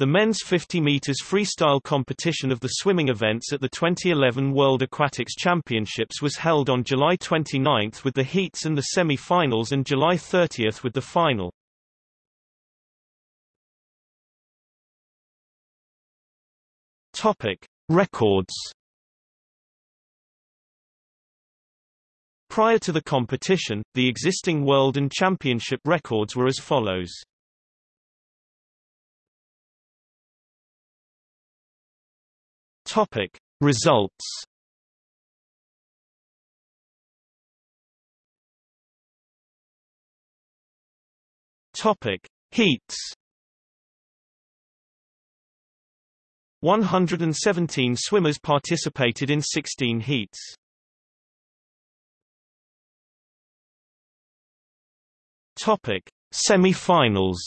The men's 50 meters freestyle competition of the swimming events at the 2011 World Aquatics Championships was held on July 29 with the heats and the semi-finals and July 30 with the final. Topic: Records. Prior to the competition, the existing world and championship records were as follows. Topic: Results. Topic: Heats. 117 swimmers participated in 16 heats. Topic: Semi-finals.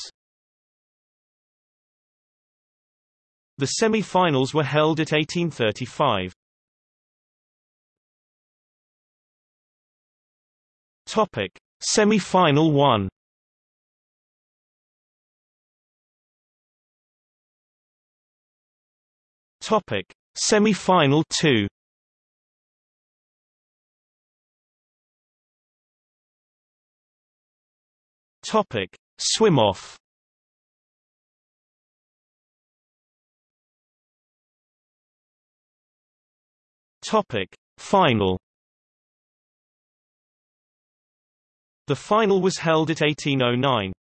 The semi-finals were held at 1835. Topic: Semi-final 1. Topic: Semi-final 2. Topic: Swim off. Topic: Final. The final was held at 1809.